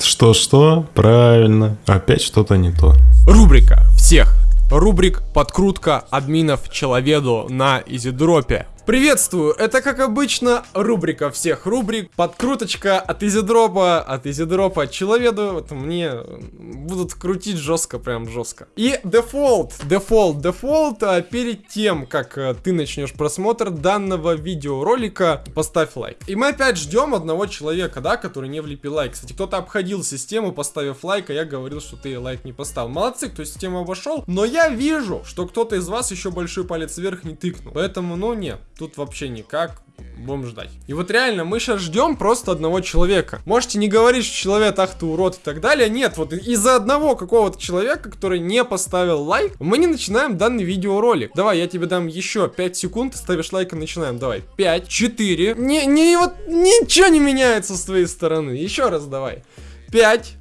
Что-что? Правильно. Опять что-то не то. Рубрика всех. Рубрик подкрутка админов человеду на EasyDrop е. Приветствую, это как обычно рубрика всех рубрик, подкруточка от EasyDrop а, от EasyDrop а человеду, вот мне будут крутить жестко, прям жестко. И дефолт, дефолт, дефолт, а перед тем, как э, ты начнешь просмотр данного видеоролика, поставь лайк. И мы опять ждем одного человека, да, который не влепил лайк. Кстати, кто-то обходил систему, поставив лайк, а я говорил, что ты лайк не поставил. Молодцы, кто систему обошел, но я вижу, что кто-то из вас еще большой палец вверх не тыкнул. Поэтому, ну, не, тут вообще никак. Будем ждать. И вот реально, мы сейчас ждем просто одного человека. Можете не говорить, что человек, ах ты урод и так далее. Нет, вот из-за одного какого-то человека, который не поставил лайк, мы не начинаем данный видеоролик. Давай, я тебе дам еще 5 секунд, ставишь лайк и начинаем. Давай, 5, 4. Не, не, вот ничего не меняется с твоей стороны. Еще раз давай. 5,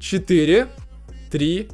4, 3,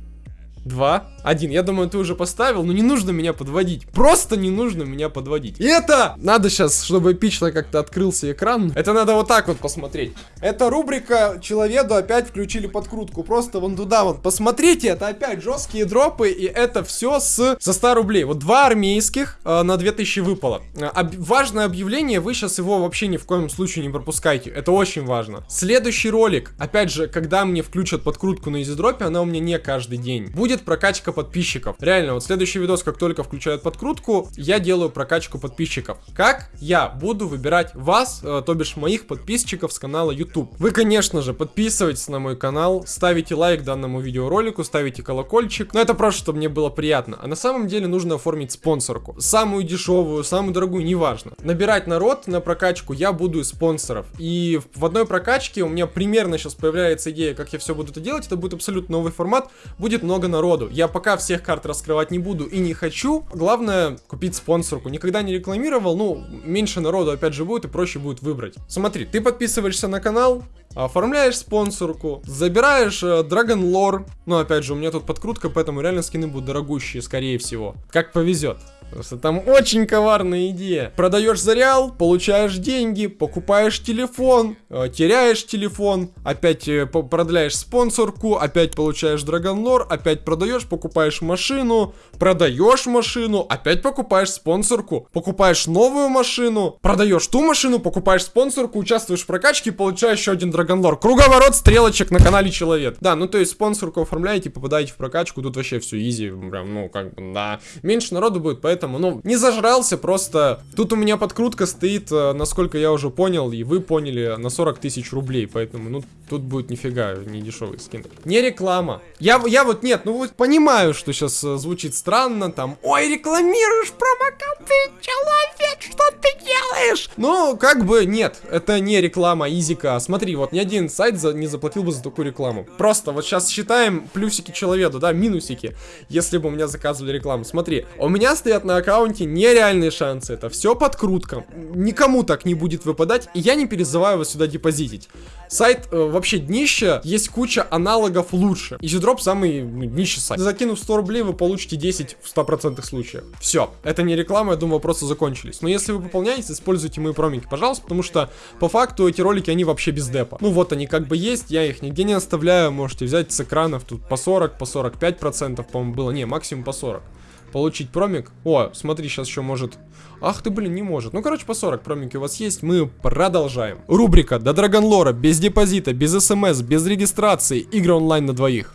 2, 1. Я думаю, ты уже поставил, но не нужно меня подводить. Просто не нужно меня подводить. И это надо сейчас, чтобы эпично как-то открылся экран. Это надо вот так вот посмотреть. Это рубрика Человеду опять включили подкрутку. Просто вон туда вон. Посмотрите, это опять жесткие дропы. И это все с, со 100 рублей. Вот два армейских э, на 2000 выпало. Э, об, важное объявление, вы сейчас его вообще ни в коем случае не пропускайте. Это очень важно. Следующий ролик, опять же, когда мне включат подкрутку на изидропе, она у меня не каждый день. Будет будет прокачка подписчиков. Реально, вот следующий видос, как только включают подкрутку, я делаю прокачку подписчиков. Как я буду выбирать вас, э, то бишь моих подписчиков с канала YouTube? Вы, конечно же, подписывайтесь на мой канал, ставите лайк данному видеоролику, ставите колокольчик. Но это просто, чтобы мне было приятно. А на самом деле нужно оформить спонсорку. Самую дешевую, самую дорогую, неважно. Набирать народ на прокачку я буду из спонсоров. И в одной прокачке у меня примерно сейчас появляется идея, как я все буду это делать. Это будет абсолютно новый формат. Будет много народу народу. Я пока всех карт раскрывать не буду и не хочу. Главное купить спонсорку. Никогда не рекламировал, ну, меньше народу опять же будет и проще будет выбрать. Смотри, ты подписываешься на канал, оформляешь спонсорку, забираешь э, Dragon Lore. Ну, опять же, у меня тут подкрутка, поэтому реально скины будут дорогущие, скорее всего. Как повезет. Просто там очень коварная идея. Продаешь за получаешь деньги, покупаешь телефон, э, теряешь телефон, опять э, продляешь спонсорку, опять получаешь Драгонлор, опять продаешь, покупаешь машину, продаешь машину, опять покупаешь спонсорку, покупаешь новую машину, продаешь ту машину, покупаешь спонсорку, участвуешь в прокачке, получаешь еще один Драгонлор. Круговорот стрелочек на канале Человек. Да, ну то есть спонсорку оформляете, попадаете в прокачку, тут вообще все изи, прям, ну как бы, да. Меньше народу будет, поэтому поэтому, ну, не зажрался, просто тут у меня подкрутка стоит, э, насколько я уже понял, и вы поняли, на 40 тысяч рублей, поэтому, ну, тут будет нифига не дешевый скин. Не реклама. Я, я вот, нет, ну, вот понимаю, что сейчас э, звучит странно, там, ой, рекламируешь промокоды, человек, что ты делаешь? Ну, как бы, нет, это не реклама Изика. Смотри, вот ни один сайт за, не заплатил бы за такую рекламу. Просто вот сейчас считаем плюсики человеку, да, минусики, если бы у меня заказывали рекламу. Смотри, у меня стоят на аккаунте нереальные шансы. Это все подкрутка. Никому так не будет выпадать. И я не перезываю вас сюда депозитить. Сайт э, вообще днище. Есть куча аналогов лучше. EasyDrop самый ну, днище сайт. Закинув 100 рублей, вы получите 10 в 100% случаях. Все. Это не реклама, я думаю, вопросы закончились. Но если вы пополняете, используйте мои промики, пожалуйста. Потому что по факту эти ролики, они вообще без депа. Ну вот они как бы есть. Я их нигде не оставляю. Можете взять с экранов. Тут по 40, по 45%, по-моему, было. Не, максимум по 40 получить промик. О, смотри, сейчас еще может... Ах ты, блин, не может. Ну, короче, по 40 промики у вас есть. Мы продолжаем. Рубрика до Драгонлора, без депозита, без смс, без регистрации. Игры онлайн на двоих.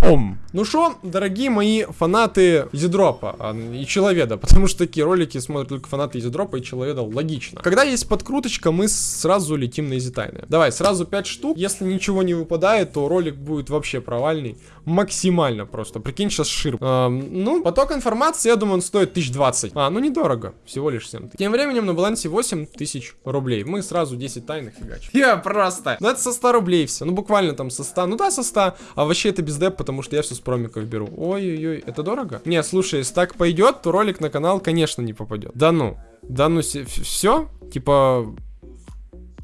Пом. Ну что, дорогие мои фанаты Изидропа а, и Человеда, потому что такие ролики смотрят только фанаты Изидропа и Человеда, логично. Когда есть подкруточка, мы сразу летим на Изитайны. Давай, сразу 5 штук. Если ничего не выпадает, то ролик будет вообще провальный. Максимально просто. Прикинь, сейчас шир. А, ну, поток информации, я думаю, он стоит 1020. А, ну недорого. Всего лишь 7 тысяч. Тем временем на балансе 8 тысяч рублей. Мы сразу 10 тайных фигачим. Я просто. Ну это со 100 рублей все. Ну буквально там со 100. Ну да, со 100. А вообще это без деп, что я все с промиков беру. Ой-ой-ой, это дорого? Не, слушай, если так пойдет, то ролик на канал, конечно, не попадет. Да ну, да ну, все? Типа,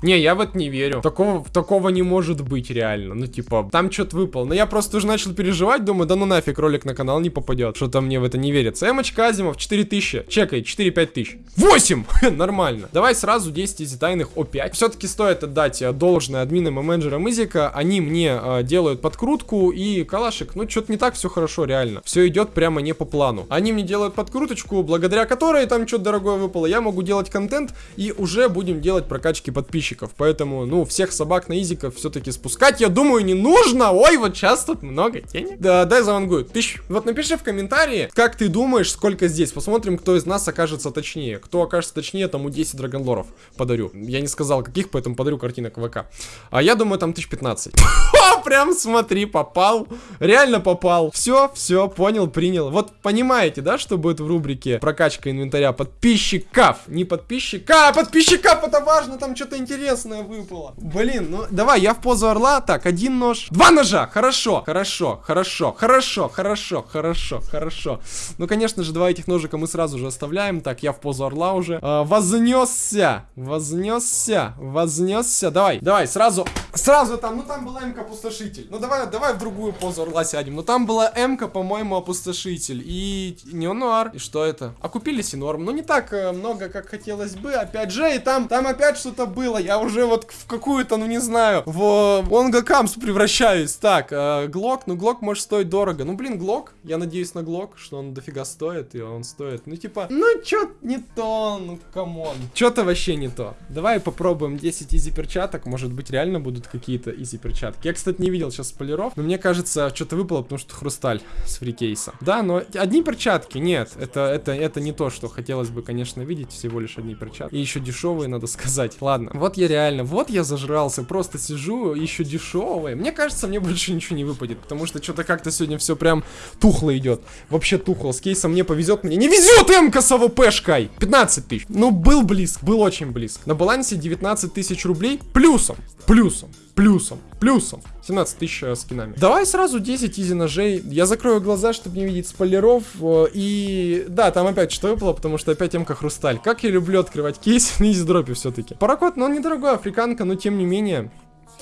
Не, я в это не верю. Такого, такого не может быть реально. Ну, типа, там что-то выпало. Но я просто уже начал переживать, думаю, да ну нафиг, ролик на канал не попадет. Что-то мне в это не верится. Эмочка Азимов, 4000. Чекай, 4-5 тысяч. 8! Нормально. Давай сразу 10 из тайных О5. Все-таки стоит отдать э, должное админам и менеджерам Изика. Они мне э, делают подкрутку и калашик. Ну, что-то не так все хорошо, реально. Все идет прямо не по плану. Они мне делают подкруточку, благодаря которой там что-то дорогое выпало. Я могу делать контент и уже будем делать прокачки подписчиков. Поэтому, ну, всех собак на Изиков все-таки спускать, я думаю, не нужно. Ой, вот сейчас тут много денег. Да, дай завангую. Тысяч. Вот напиши в комментарии, как ты думаешь, сколько здесь. Посмотрим, кто из нас окажется точнее. Кто окажется точнее, тому 10 драгонлоров подарю. Я не сказал, каких, поэтому подарю картинок ВК. А я думаю, там 1015. Прям смотри, попал. Реально попал. Все, все, понял, принял. Вот понимаете, да, что будет в рубрике прокачка инвентаря подписчиков? Не подписчика, а подписчиков, это важно, там что-то интересное выпало. Блин, ну давай, я в позу орла. Так, один нож. Два ножа, хорошо, хорошо, хорошо, хорошо, хорошо, хорошо, хорошо. Ну, конечно же, два этих ножика мы сразу же оставляем. Так, я в позу орла уже. А, вознесся, вознесся, вознесся. Давай, давай, сразу, сразу там, ну там была МК опустошитель. Ну давай, давай в другую позу орла сядем. Ну там была МК, по-моему, опустошитель. И неонуар. И что это? Окупились норм. Ну не так э, много, как хотелось бы. Опять же, и там, там опять что-то было. Я уже вот в какую-то, ну не знаю, в Онга Камс превращаюсь. Так, э, Глок, ну Глок может стоить дорого. Ну блин, Глок, я надеюсь на Глок, что он дофига стоит, и он стоит. Ну типа, ну чё не то, ну come on. Чё-то вообще не то. Давай попробуем 10 easy перчаток, может быть реально будут какие-то easy перчатки. Я, кстати, не видел сейчас спойлеров, но мне кажется, что-то выпало, потому что хрусталь с фрикейса. Да, но одни перчатки, нет, это, это, это не то, что хотелось бы, конечно, видеть, всего лишь одни перчатки. И еще дешевые, надо сказать. Ладно, вот я реально, вот я зажрался, просто сижу, еще дешевые. Мне кажется, мне больше ничего не выпадет, потому что что-то как-то сегодня все прям тухло идет. Вообще тухло, с кейсом мне повезет, мне не везет МК с АВПшкой. 15 тысяч. Ну, был близко, был очень близко. На балансе 19 тысяч рублей плюсом, плюсом плюсом, плюсом. 17 тысяч э, скинами. Давай сразу 10 easy ножей. Я закрою глаза, чтобы не видеть спойлеров. Э, и да, там опять что выпало, потому что опять МК Хрусталь. Как я люблю открывать кейс на EasyDrop е все-таки. Паракорд, но он недорогой, африканка, но тем не менее.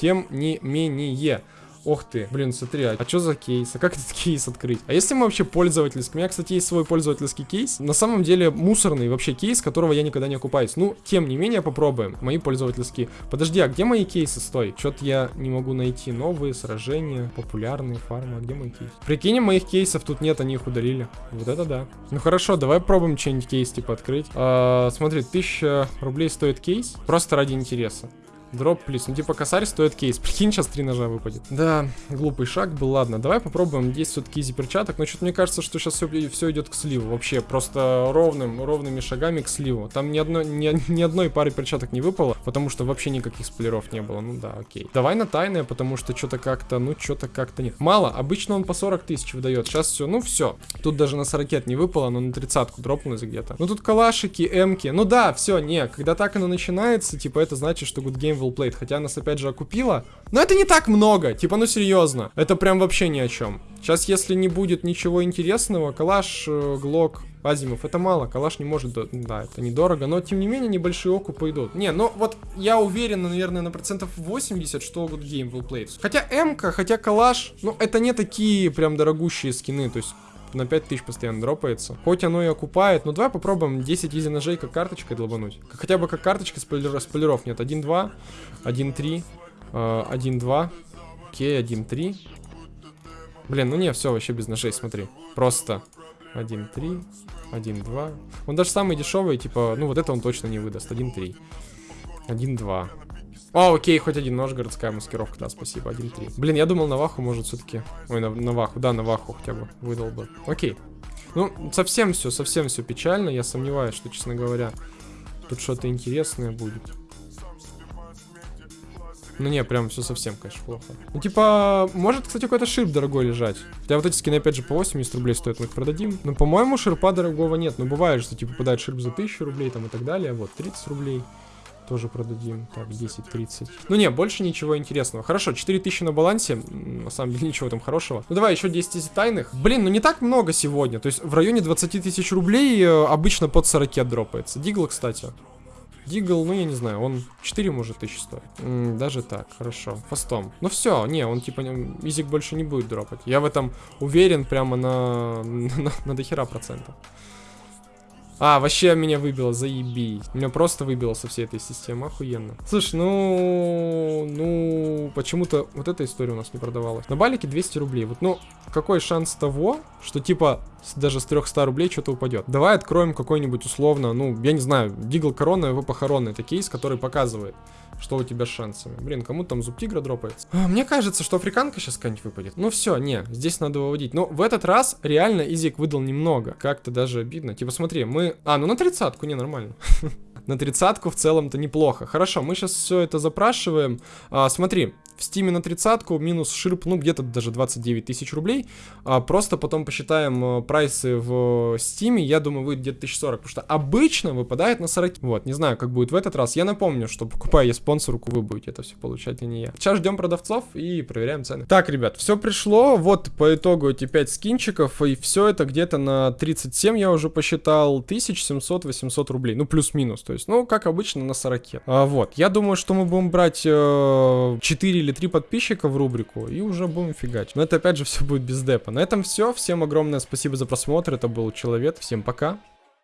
Тем не менее. Ох ты, блин, смотри, а, а что за кейс? А как этот кейс открыть? А если мы вообще пользовательский? У меня, кстати, есть свой пользовательский кейс. На самом деле мусорный вообще кейс, которого я никогда не окупаюсь. Ну, тем не менее, попробуем. Мои пользовательские. Подожди, а где мои кейсы? Стой. Что-то я не могу найти. Новые сражения, популярные фармы. А где мои кейсы? Прикинем, моих кейсов тут нет, они их удалили. Вот это да. Ну хорошо, давай пробуем что-нибудь кейс типа открыть. А, смотри, 1000 рублей стоит кейс. Просто ради интереса. Дроп, плюс. Ну, типа, косарь стоит кейс. Прикинь, сейчас три ножа выпадет. Да, глупый шаг был. Ладно, давай попробуем. Есть все-таки изи перчаток. Но что-то мне кажется, что сейчас все, все идет к сливу. Вообще, просто ровным, ровными шагами к сливу. Там ни, одной ни, ни одной пары перчаток не выпало, потому что вообще никаких сплеров не было. Ну да, окей. Давай на тайное, потому что что-то как-то, ну, что-то как-то нет. Мало. Обычно он по 40 тысяч выдает. Сейчас все, ну, все. Тут даже на 40 не выпало, но на тридцатку дропнулось где-то. Ну, тут калашики, эмки. Ну да, все, не. Когда так оно начинается, типа, это значит, что good game well played, хотя нас опять же окупила. Но это не так много, типа, ну серьезно. Это прям вообще ни о чем. Сейчас, если не будет ничего интересного, калаш, э, глок, Азимов, это мало, калаш не может, да, это недорого, но тем не менее небольшие окупы идут. Не, ну вот я уверен, наверное, на процентов 80, что Good Game will play. Хотя М-ка, хотя калаш, ну это не такие прям дорогущие скины, то есть на 5000 постоянно дропается. Хоть оно и окупает, но давай попробуем 10 изи ножей как карточкой долбануть. Хотя бы как карточка спойлер, спойлеров нет. 1-2, 1-3, 1-2, окей, 1-3. Блин, ну не, все, вообще без ножей, смотри. Просто 1-3, 1-2. Он даже самый дешевый, типа, ну вот это он точно не выдаст. 1-3, 1-2. О, окей, хоть один нож, городская маскировка, да, спасибо, 1-3. Блин, я думал, Наваху может все-таки... Ой, на, Наваху, да, Наваху хотя бы выдал бы. Окей. Ну, совсем все, совсем все печально, я сомневаюсь, что, честно говоря, тут что-то интересное будет. Ну не, прям все совсем, конечно, плохо. Ну типа, может, кстати, какой-то ширп дорогой лежать. Хотя вот эти скины, опять же, по 80 рублей стоят, мы их продадим. Но, по-моему, ширпа дорогого нет. Ну бывает, что типа попадает ширп за 1000 рублей там и так далее. Вот, 30 рублей. Тоже продадим. Так, 10-30. Ну не, больше ничего интересного. Хорошо, 4000 на балансе. На самом деле ничего там хорошего. Ну давай еще 10 из тайных. Блин, ну не так много сегодня. То есть в районе 20 тысяч рублей э, обычно под 40 дропается. Дигл, кстати. Дигл, ну я не знаю, он 4 может тысячи стоит. М, даже так, хорошо. Фастом. Ну все, не, он типа не- изик больше не будет дропать. Я в этом уверен прямо на, на, на дохера процентов. А, вообще меня выбило, заебись. Меня просто выбило со всей этой системы, охуенно. Слушай, ну, ну, почему-то вот эта история у нас не продавалась. На балике 200 рублей. Вот, ну, какой шанс того, что типа даже с 300 рублей что-то упадет? Давай откроем какой-нибудь условно, ну, я не знаю, Дигл Корона, его похоронный. Это кейс, который показывает, что у тебя с шансами. Блин, кому там зуб тигра дропается? А, Мне кажется, что африканка сейчас какая-нибудь выпадет. Ну все, не, здесь надо выводить. Но в этот раз реально Изик выдал немного. Как-то даже обидно. Типа смотри, мы... А, ну на тридцатку, не, нормально. На тридцатку в целом-то неплохо. Хорошо, мы сейчас все это запрашиваем. А, смотри, в Steam е на тридцатку минус ширп, ну где-то даже 29 тысяч рублей. А, просто потом посчитаем э, прайсы в Steam е, я думаю, выйдет где-то 1040, потому что обычно выпадает на 40. Вот, не знаю, как будет в этот раз. Я напомню, что покупая я спонсорку, вы будете это все получать, а не я. Сейчас ждем продавцов и проверяем цены. Так, ребят, все пришло. Вот по итогу эти 5 скинчиков, и все это где-то на 37 я уже посчитал, 1700-800 рублей. Ну, плюс-минус, то есть, ну, как обычно, на 40. А, вот, я думаю, что мы будем брать э, 4 или 3 подписчика в рубрику, и уже будем фигачить. Но это, опять же, все будет без депа. На этом все. Всем огромное спасибо за просмотр. Это был Человек. Всем пока.